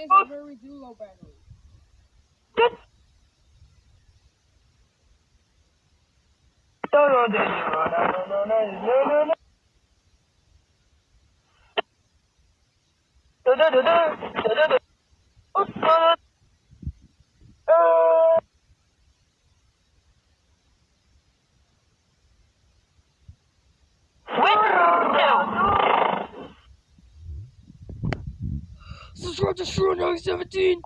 is a very low battery. This No, no, no, no, no, no, no. Da da da da da da da. Subscribe to Shrew 17